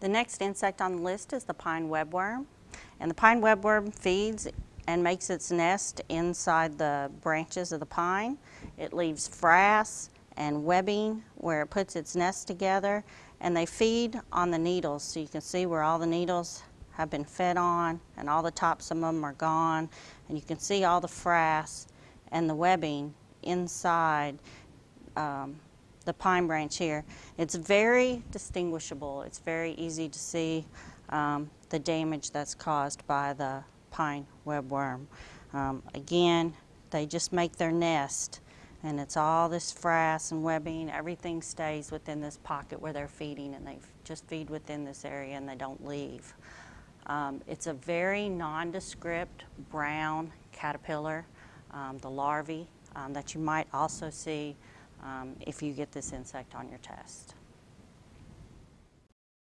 The next insect on the list is the pine webworm. And the pine webworm feeds and makes its nest inside the branches of the pine. It leaves frass and webbing where it puts its nest together and they feed on the needles so you can see where all the needles have been fed on and all the tops of them are gone and you can see all the frass and the webbing inside um, the pine branch here. It's very distinguishable. It's very easy to see um, the damage that's caused by the pine webworm. Um, again, they just make their nest and it's all this frass and webbing. Everything stays within this pocket where they're feeding and they just feed within this area and they don't leave. Um, it's a very nondescript brown caterpillar, um, the larvae um, that you might also see um, if you get this insect on your test.